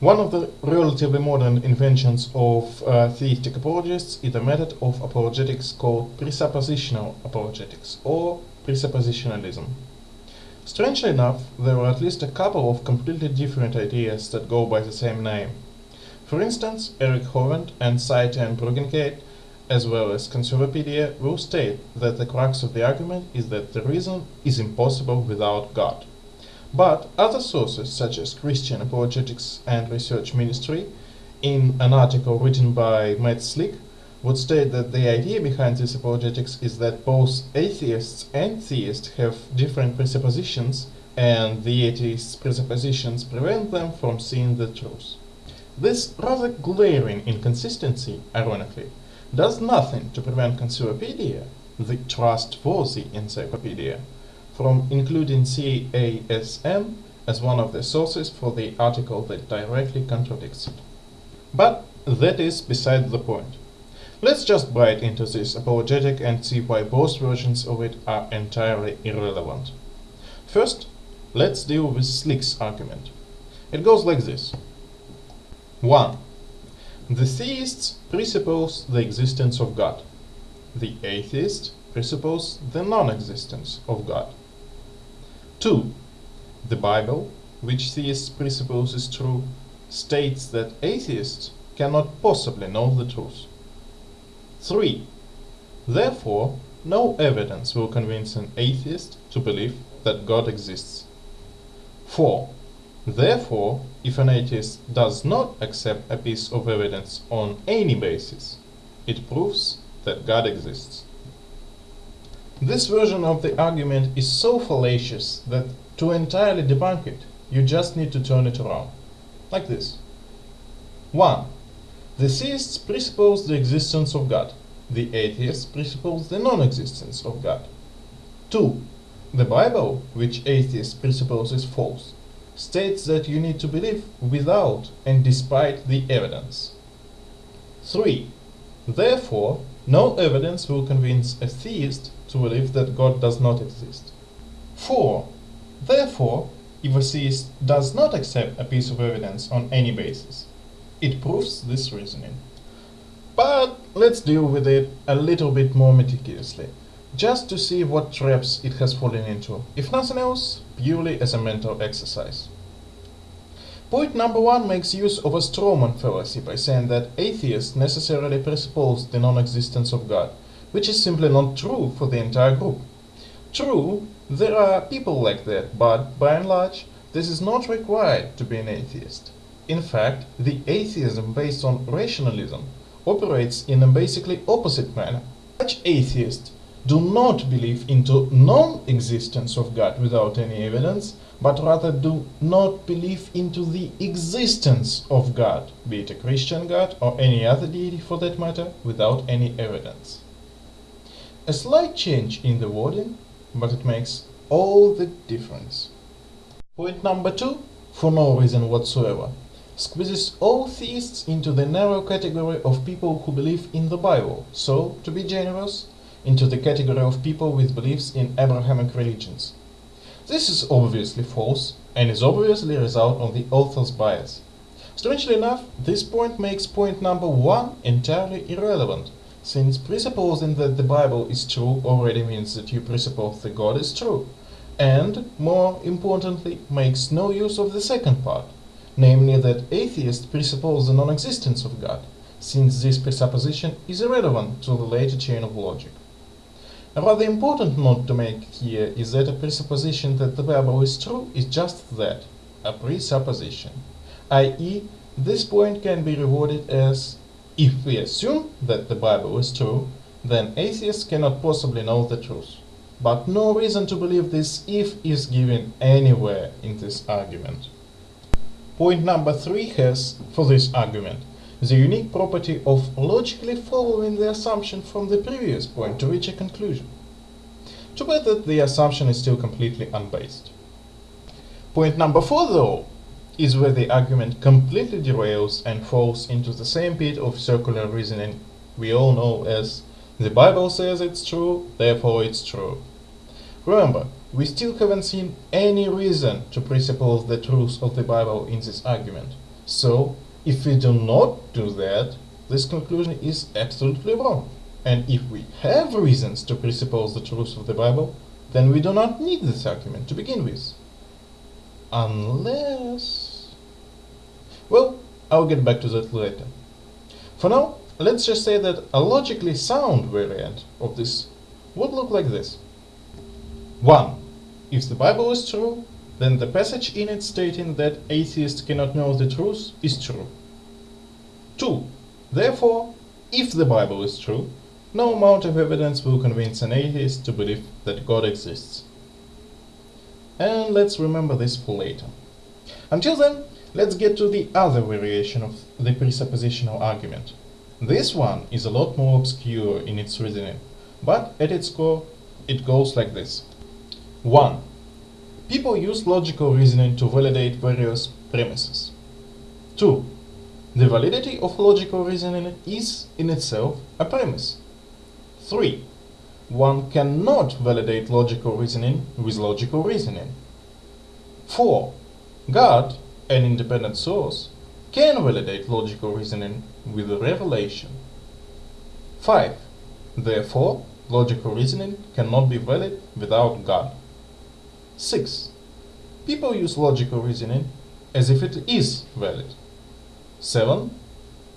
One of the relatively modern inventions of uh, theistic apologists is a method of apologetics called presuppositional apologetics or presuppositionalism. Strangely enough, there are at least a couple of completely different ideas that go by the same name. For instance, Eric Hovind and Sye Ten Bruggencate, as well as Conservapedia, will state that the crux of the argument is that the reason is impossible without God. But other sources, such as Christian Apologetics and Research Ministry, in an article written by Matt Slick, would state that the idea behind this apologetics is that both atheists and theists have different presuppositions and the atheists' presuppositions prevent them from seeing the truth. This rather glaring inconsistency, ironically, does nothing to prevent Conservapedia, the trustworthy encyclopedia, from including CARM as one of the sources for the article that directly contradicts it. But that is beside the point. Let's just bite into this apologetic and see why both versions of it are entirely irrelevant. First, let's deal with Slick's argument. It goes like this. 1. The theists presuppose the existence of God. The atheist presuppose the non-existence of God. 2. The Bible, which theists presuppose is true, states that atheists cannot possibly know the truth. 3. Therefore, no evidence will convince an atheist to believe that God exists. 4. Therefore, if an atheist does not accept a piece of evidence on any basis, it proves that God exists. This version of the argument is so fallacious that to entirely debunk it, you just need to turn it around. Like this. 1. The theists presuppose the existence of God. The atheists presuppose the non-existence of God. 2. The Bible, which atheists presuppose is false, states that you need to believe without and despite the evidence. 3. Therefore, no evidence will convince a theist to believe that God does not exist. 4. Therefore, if a theist does not accept a piece of evidence on any basis, it proves this reasoning. But let's deal with it a little bit more meticulously, just to see what traps it has fallen into, if nothing else, purely as a mental exercise. Point number one makes use of a strawman fallacy by saying that atheists necessarily presuppose the non-existence of God, which is simply not true for the entire group. True, there are people like that, but by and large, this is not required to be an atheist. In fact, the atheism based on rationalism operates in a basically opposite manner. Such atheists do not believe into non-existence of God without any evidence, but rather do not believe into the existence of God, be it a Christian God or any other deity for that matter, without any evidence. A slight change in the wording, but it makes all the difference. Point number two, for no reason whatsoever, squeezes all theists into the narrow category of people who believe in the Bible, so, to be generous, into the category of people with beliefs in Abrahamic religions. This is obviously false, and is obviously a result of the author's bias. Strangely enough, this point makes point number one entirely irrelevant, since presupposing that the Bible is true already means that you presuppose that God is true, and, more importantly, makes no use of the second part, namely that atheists presuppose the non-existence of God, since this presupposition is irrelevant to the later chain of logic. A rather important note to make here is that a presupposition that the Bible is true is just that, a presupposition, i.e. this point can be rewarded as if we assume that the Bible is true, then atheists cannot possibly know the truth. But no reason to believe this if is given anywhere in this argument. Point number three has, for this argument, the unique property of logically following the assumption from the previous point to reach a conclusion. Too bad that the assumption is still completely unbased. Point number four, though, is where the argument completely derails and falls into the same pit of circular reasoning we all know as the Bible says it's true, therefore it's true. Remember, we still haven't seen any reason to presuppose the truth of the Bible in this argument, So, if we do not do that, this conclusion is absolutely wrong. And if we have reasons to presuppose the truth of the Bible, then we do not need this argument to begin with. Unless... Well, I'll get back to that later. For now, let's just say that a logically sound variant of this would look like this. 1. If the Bible is true, then the passage in it stating that atheists cannot know the truth is true. 2. Therefore, if the Bible is true, no amount of evidence will convince an atheist to believe that God exists. And let's remember this for later. Until then, let's get to the other variation of the presuppositional argument. This one is a lot more obscure in its reasoning, but at its core, it goes like this. 1. People use logical reasoning to validate various premises. 2. The validity of logical reasoning is, in itself, a premise. 3. One cannot validate logical reasoning with logical reasoning. 4. God, an independent source, can validate logical reasoning with revelation. 5. Therefore, logical reasoning cannot be valid without God. 6. People use logical reasoning as if it is valid. 7.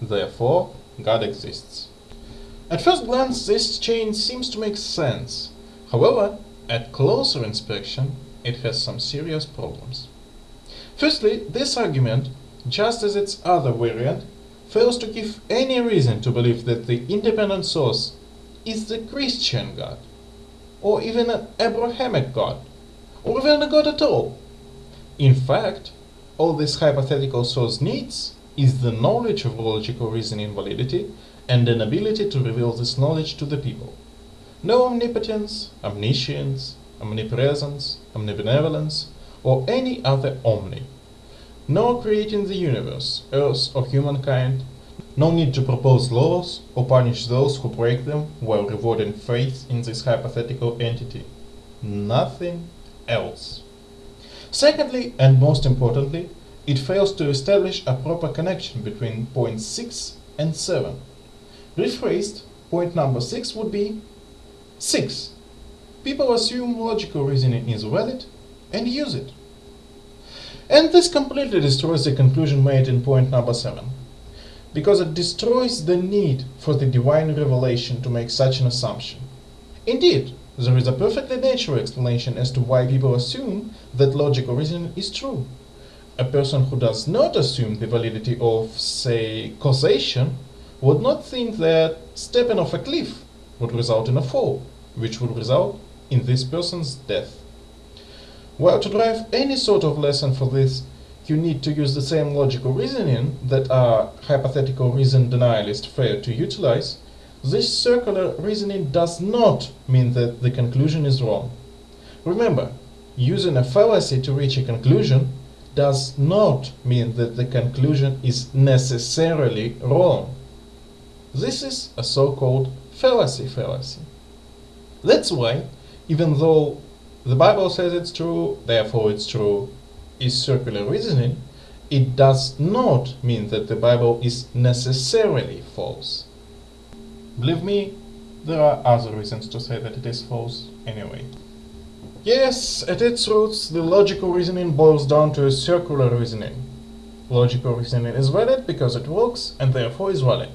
Therefore, God exists. At first glance, this chain seems to make sense. However, at closer inspection, it has some serious problems. Firstly, this argument, just as its other variant, fails to give any reason to believe that the independent source is the Christian God, or even an Abrahamic God, or even a God at all. In fact, all this hypothetical source needs is the knowledge of logical reasoning validity and an ability to reveal this knowledge to the people. No omnipotence, omniscience, omnipresence, omnibenevolence, or any other omni. No creating the universe, earth, or humankind. No need to propose laws or punish those who break them while rewarding faith in this hypothetical entity. Nothing else. Secondly, and most importantly, it fails to establish a proper connection between point 6 and 7. Rephrased, point number 6 would be 6. People assume logical reasoning is valid and use it. And this completely destroys the conclusion made in point number 7, because it destroys the need for the divine revelation to make such an assumption. Indeed, there is a perfectly natural explanation as to why people assume that logical reasoning is true. A person who does not assume the validity of, say, causation would not think that stepping off a cliff would result in a fall, which would result in this person's death. Well, to drive any sort of lesson for this, you need to use the same logical reasoning that our hypothetical reason denialist failed to utilize. This circular reasoning does not mean that the conclusion is wrong. Remember, using a fallacy to reach a conclusion does not mean that the conclusion is necessarily wrong. This is a so-called fallacy fallacy. That's why, even though the Bible says it's true, therefore it's true, is circular reasoning, it does not mean that the Bible is necessarily false. Believe me, there are other reasons to say that it is false anyway. Yes, at its roots, the logical reasoning boils down to a circular reasoning. Logical reasoning is valid because it works and therefore is valid.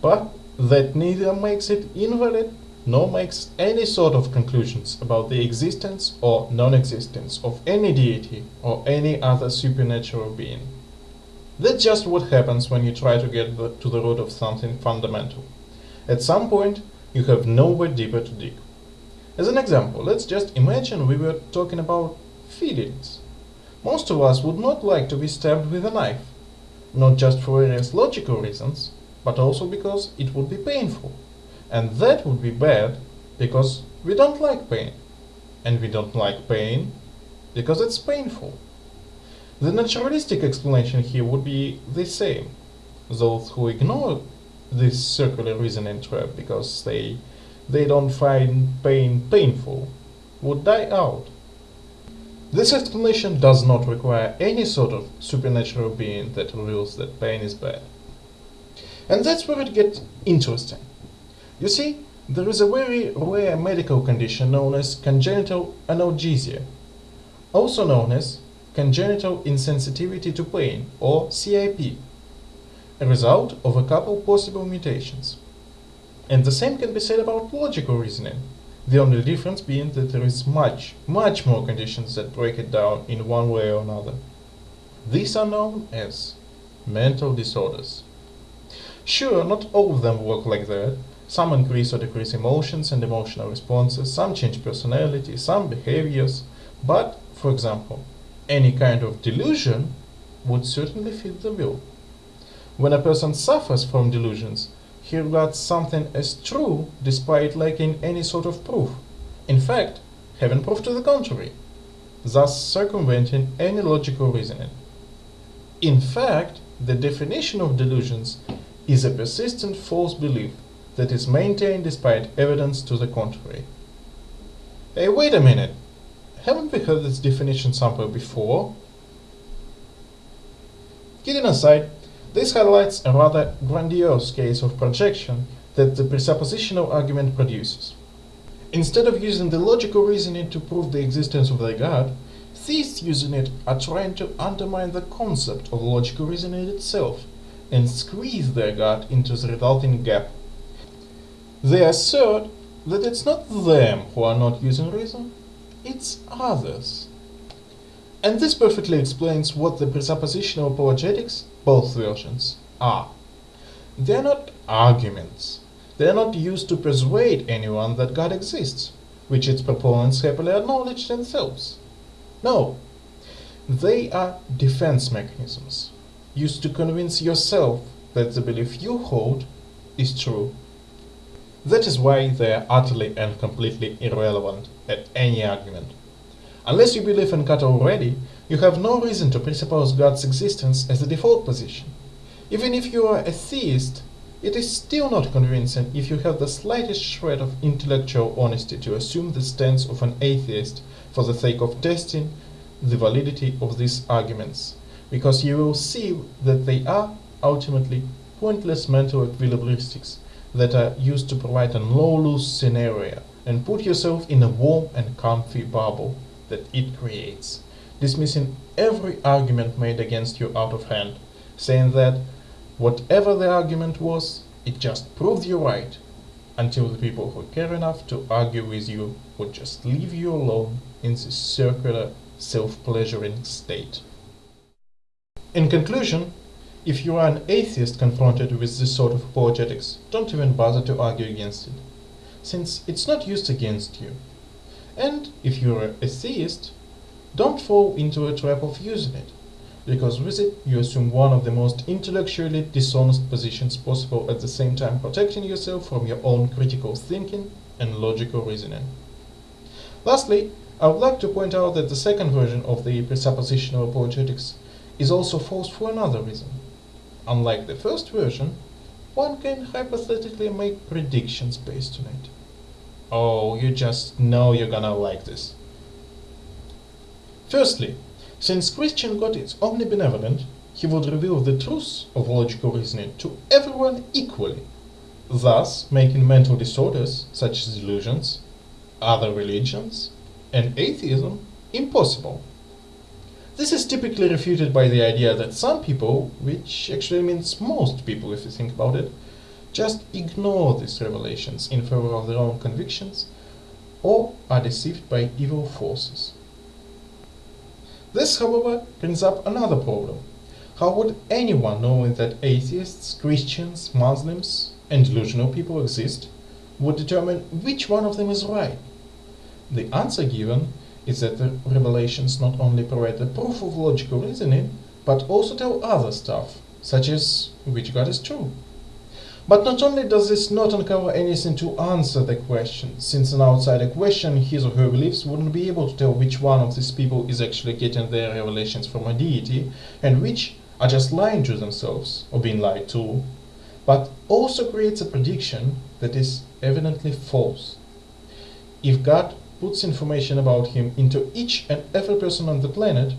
But that neither makes it invalid nor makes any sort of conclusions about the existence or non-existence of any deity or any other supernatural being. That's just what happens when you try to get to the root of something fundamental. At some point, you have nowhere deeper to dig. As an example, let's just imagine we were talking about feelings. Most of us would not like to be stabbed with a knife, not just for various logical reasons, but also because it would be painful. And that would be bad because we don't like pain. And we don't like pain because it's painful. The naturalistic explanation here would be the same. Those who ignore this circular reasoning trap because they they don't find pain painful would die out. This explanation does not require any sort of supernatural being that reveals that pain is bad. And that's where it gets interesting. You see, there is a very rare medical condition known as congenital analgesia, also known as congenital insensitivity to pain or CIP, a result of a couple possible mutations. And the same can be said about logical reasoning, the only difference being that there is much, much more conditions that break it down in one way or another. These are known as mental disorders. Sure, not all of them work like that. Some increase or decrease emotions and emotional responses, some change personality, some behaviors, but, for example, any kind of delusion would certainly fit the bill. When a person suffers from delusions, he regards something as true despite lacking any sort of proof. In fact, having proof to the contrary, thus circumventing any logical reasoning. In fact, the definition of delusions is a persistent false belief that is maintained despite evidence to the contrary. Hey, wait a minute! Haven't we heard this definition somewhere before? Kidding aside, this highlights a rather grandiose case of projection that the presuppositional argument produces. Instead of using the logical reasoning to prove the existence of their God, theists using it are trying to undermine the concept of logical reasoning itself and squeeze their God into the resulting gap. They assert that it's not them who are not using reason, it's others. And this perfectly explains what the presuppositional apologetics, both versions, are. They are not arguments. They are not used to persuade anyone that God exists, which its proponents happily acknowledge themselves. No, they are defense mechanisms, used to convince yourself that the belief you hold is true. That is why they are utterly and completely irrelevant at any argument. Unless you believe in God already, you have no reason to presuppose God's existence as the default position. Even if you are a theist, it is still not convincing if you have the slightest shred of intellectual honesty to assume the stance of an atheist for the sake of testing the validity of these arguments, because you will see that they are, ultimately, pointless mental equilibristics that are used to provide a no-lose scenario and put yourself in a warm and comfy bubble that it creates, dismissing every argument made against you out of hand, saying that whatever the argument was, it just proved you right, until the people who care enough to argue with you would just leave you alone in this circular, self-pleasuring state. In conclusion, if you are an atheist confronted with this sort of apologetics, don't even bother to argue against it, since it's not used against you. And if you're a theist, don't fall into a trap of using it, because with it you assume one of the most intellectually dishonest positions possible at the same time protecting yourself from your own critical thinking and logical reasoning. Lastly, I would like to point out that the second version of the presuppositional apologetics is also false for another reason. Unlike the first version, one can hypothetically make predictions based on it. Oh, you just know you're gonna like this. Firstly, since Christian God is omnibenevolent, he would reveal the truth of logical reasoning to everyone equally, thus making mental disorders such as delusions, other religions, and atheism impossible. This is typically refuted by the idea that some people, which actually means most people if you think about it, just ignore these revelations in favor of their own convictions or are deceived by evil forces. This, however, brings up another problem. How would anyone knowing that atheists, Christians, Muslims, and delusional people exist would determine which one of them is right? The answer given is that the revelations not only provide the proof of logical reasoning, but also tell other stuff, such as which God is true. But not only does this not uncover anything to answer the question, since an outsider questioning his or her beliefs wouldn't be able to tell which one of these people is actually getting their revelations from a deity, and which are just lying to themselves, or being lied to, but also creates a prediction that is evidently false. If God puts information about him into each and every person on the planet,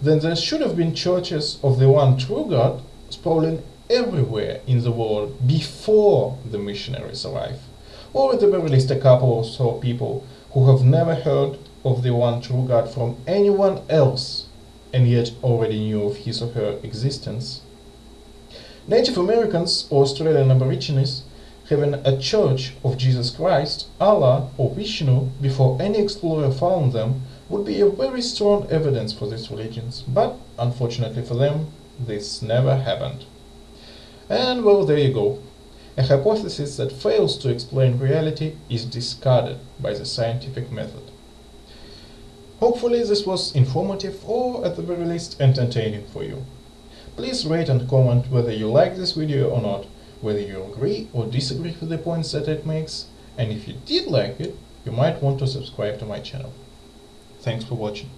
then there should have been churches of the one true God sprawling everywhere in the world before the missionaries arrive, or at the very least a couple or so people who have never heard of the one true God from anyone else and yet already knew of his or her existence. Native Americans or Australian Aborigines having a church of Jesus Christ, Allah or Vishnu before any explorer found them would be a very strong evidence for these religions, but unfortunately for them, this never happened. And well, there you go. A hypothesis that fails to explain reality is discarded by the scientific method. Hopefully this was informative or at the very least entertaining for you. Please rate and comment whether you like this video or not, whether you agree or disagree with the points that it makes, and if you did like it, you might want to subscribe to my channel. Thanks for watching.